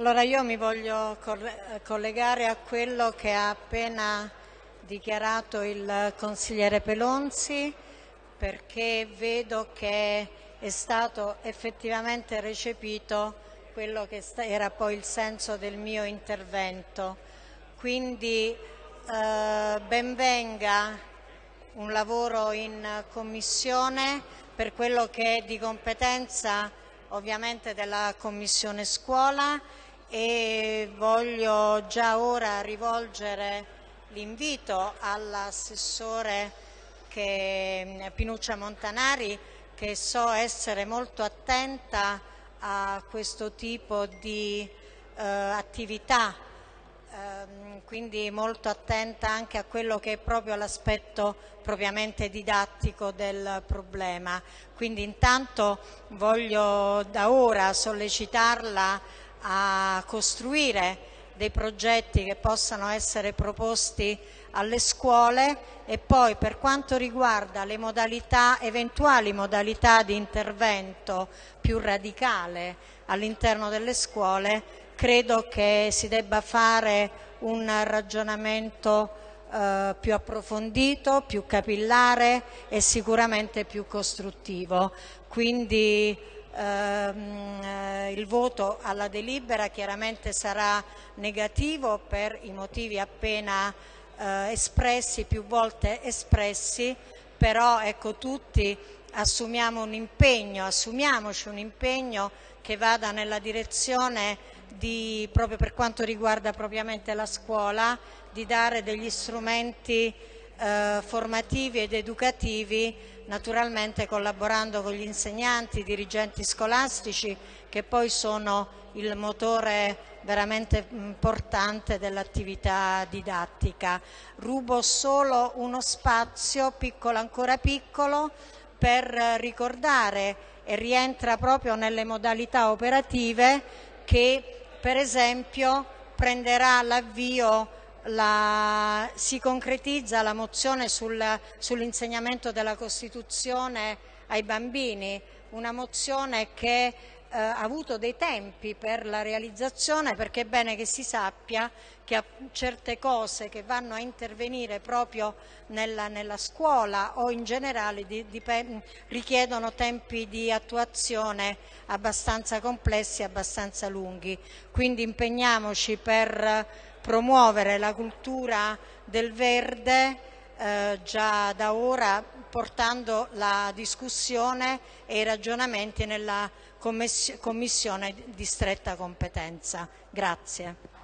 Allora io mi voglio collegare a quello che ha appena dichiarato il consigliere Pelonzi perché vedo che è stato effettivamente recepito quello che era poi il senso del mio intervento. Quindi eh, benvenga un lavoro in commissione per quello che è di competenza ovviamente della Commissione Scuola e voglio già ora rivolgere l'invito all'assessore Pinuccia Montanari che so essere molto attenta a questo tipo di eh, attività, ehm, quindi molto attenta anche a quello che è proprio l'aspetto propriamente didattico del problema. Quindi intanto voglio da ora sollecitarla a costruire dei progetti che possano essere proposti alle scuole e poi per quanto riguarda le modalità, eventuali modalità di intervento più radicale all'interno delle scuole, credo che si debba fare un ragionamento eh, più approfondito, più capillare e sicuramente più costruttivo. Quindi ehm, eh, il voto alla delibera chiaramente sarà negativo per i motivi appena eh, espressi, più volte espressi, però ecco tutti assumiamo un impegno, assumiamoci un impegno che vada nella direzione di, proprio per quanto riguarda propriamente la scuola, di dare degli strumenti eh, formativi ed educativi, naturalmente collaborando con gli insegnanti, i dirigenti scolastici, che poi sono il motore veramente importante dell'attività didattica. Rubo solo uno spazio, piccolo ancora piccolo, per ricordare e rientra proprio nelle modalità operative che per esempio prenderà l'avvio la, si concretizza la mozione sul, sull'insegnamento della Costituzione ai bambini, una mozione che eh, ha avuto dei tempi per la realizzazione perché è bene che si sappia che certe cose che vanno a intervenire proprio nella, nella scuola o in generale di, di, richiedono tempi di attuazione abbastanza complessi e abbastanza lunghi. Quindi impegniamoci per promuovere la cultura del verde eh, già da ora portando la discussione e i ragionamenti nella commissione di stretta competenza. Grazie.